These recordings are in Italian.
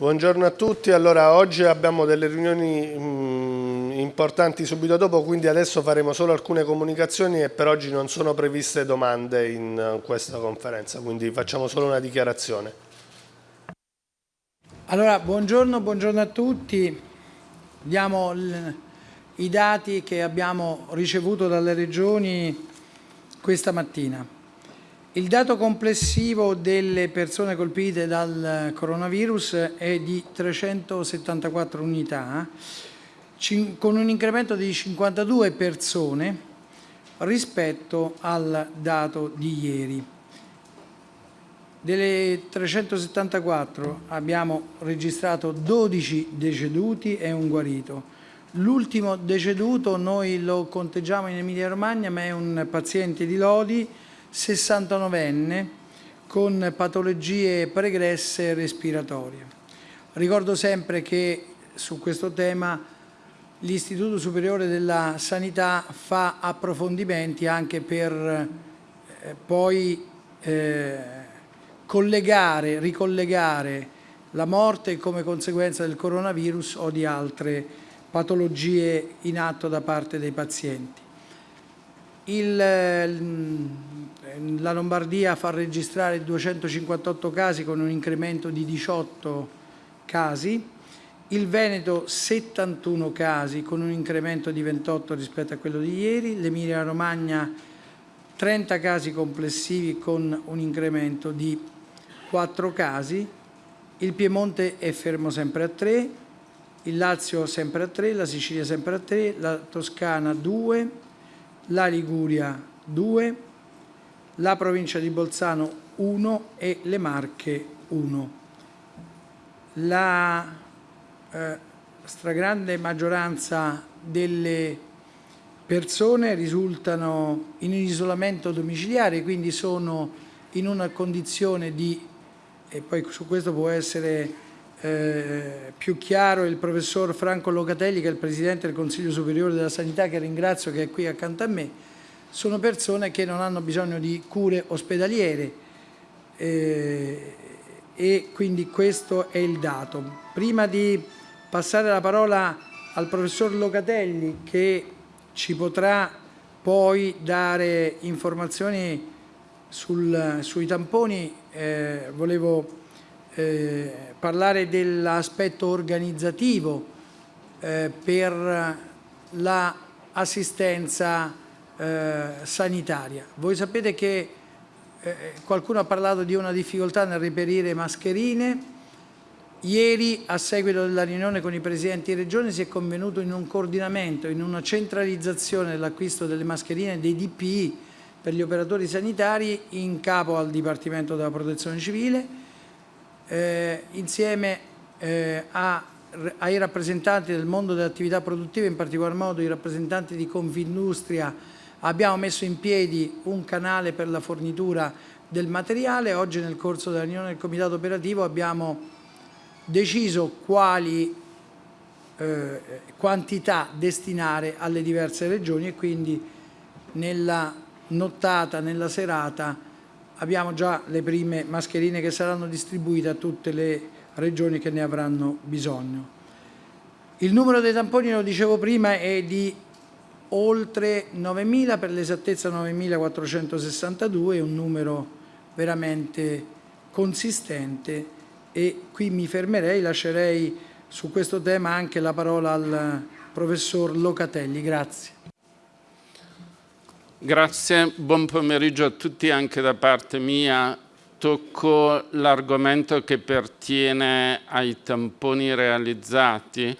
Buongiorno a tutti, allora oggi abbiamo delle riunioni mh, mm, importanti subito dopo, quindi adesso faremo solo alcune comunicazioni e per oggi non sono previste domande in questa conferenza, quindi facciamo solo una dichiarazione. Allora, buongiorno, buongiorno a tutti, diamo i dati che abbiamo ricevuto dalle regioni questa mattina. Il dato complessivo delle persone colpite dal coronavirus è di 374 unità, con un incremento di 52 persone rispetto al dato di ieri. Delle 374 abbiamo registrato 12 deceduti e un guarito. L'ultimo deceduto noi lo conteggiamo in Emilia Romagna, ma è un paziente di Lodi 69enne con patologie pregresse respiratorie. Ricordo sempre che su questo tema l'Istituto Superiore della Sanità fa approfondimenti anche per eh, poi eh, collegare, ricollegare la morte come conseguenza del coronavirus o di altre patologie in atto da parte dei pazienti. Il, la Lombardia fa registrare 258 casi con un incremento di 18 casi, il Veneto 71 casi con un incremento di 28 rispetto a quello di ieri, l'Emilia Romagna 30 casi complessivi con un incremento di 4 casi, il Piemonte è fermo sempre a 3, il Lazio sempre a 3, la Sicilia sempre a 3, la Toscana 2, la Liguria 2, la provincia di Bolzano 1 e le Marche 1. La eh, stragrande maggioranza delle persone risultano in isolamento domiciliare, quindi sono in una condizione di, e poi su questo può essere eh, più chiaro il professor Franco Locatelli che è il Presidente del Consiglio Superiore della Sanità che ringrazio che è qui accanto a me, sono persone che non hanno bisogno di cure ospedaliere eh, e quindi questo è il dato. Prima di passare la parola al professor Locatelli che ci potrà poi dare informazioni sul, sui tamponi, eh, volevo eh, parlare dell'aspetto organizzativo eh, per l'assistenza eh, sanitaria. Voi sapete che eh, qualcuno ha parlato di una difficoltà nel reperire mascherine, Ieri, a seguito della riunione con i presidenti di regione, si è convenuto in un coordinamento, in una centralizzazione dell'acquisto delle mascherine dei DPI per gli operatori sanitari in capo al Dipartimento della Protezione Civile eh, insieme eh, a, ai rappresentanti del mondo delle attività produttive, in particolar modo i rappresentanti di Confindustria, abbiamo messo in piedi un canale per la fornitura del materiale. Oggi nel corso della riunione del Comitato Operativo abbiamo deciso quali eh, quantità destinare alle diverse regioni e quindi nella nottata, nella serata, abbiamo già le prime mascherine che saranno distribuite a tutte le regioni che ne avranno bisogno. Il numero dei tamponi, lo dicevo prima, è di oltre 9.000, per l'esattezza 9.462, è un numero veramente consistente e qui mi fermerei, lascerei su questo tema anche la parola al professor Locatelli. Grazie. Grazie, buon pomeriggio a tutti anche da parte mia. Tocco l'argomento che pertiene ai tamponi realizzati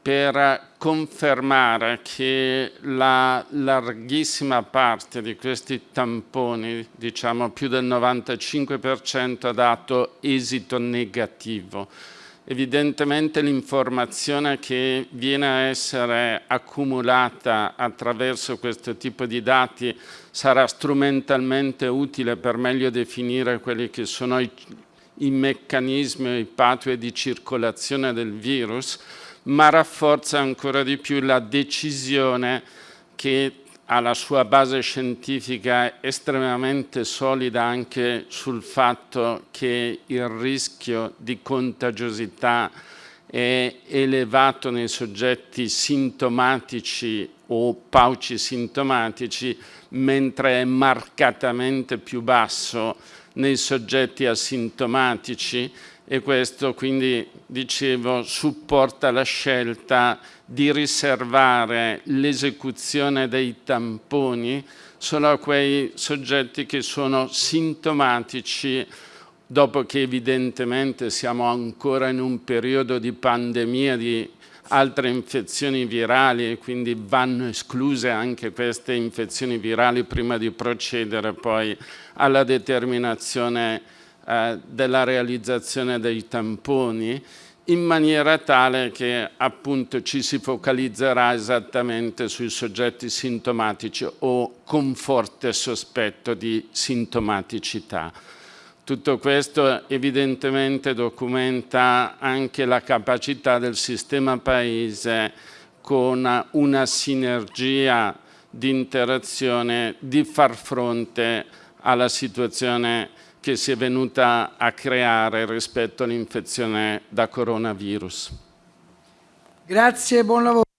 per confermare che la larghissima parte di questi tamponi, diciamo più del 95%, ha dato esito negativo Evidentemente l'informazione che viene a essere accumulata attraverso questo tipo di dati sarà strumentalmente utile per meglio definire quelli che sono i, i meccanismi i patue di circolazione del virus, ma rafforza ancora di più la decisione che ha la sua base scientifica estremamente solida anche sul fatto che il rischio di contagiosità è elevato nei soggetti sintomatici o pauci sintomatici, mentre è marcatamente più basso nei soggetti asintomatici e questo quindi, dicevo, supporta la scelta di riservare l'esecuzione dei tamponi solo a quei soggetti che sono sintomatici dopo che evidentemente siamo ancora in un periodo di pandemia di altre infezioni virali e quindi vanno escluse anche queste infezioni virali prima di procedere poi alla determinazione eh, della realizzazione dei tamponi in maniera tale che appunto ci si focalizzerà esattamente sui soggetti sintomatici o con forte sospetto di sintomaticità. Tutto questo evidentemente documenta anche la capacità del sistema paese con una sinergia di interazione di far fronte alla situazione che si è venuta a creare rispetto all'infezione da coronavirus. Grazie, buon lavoro.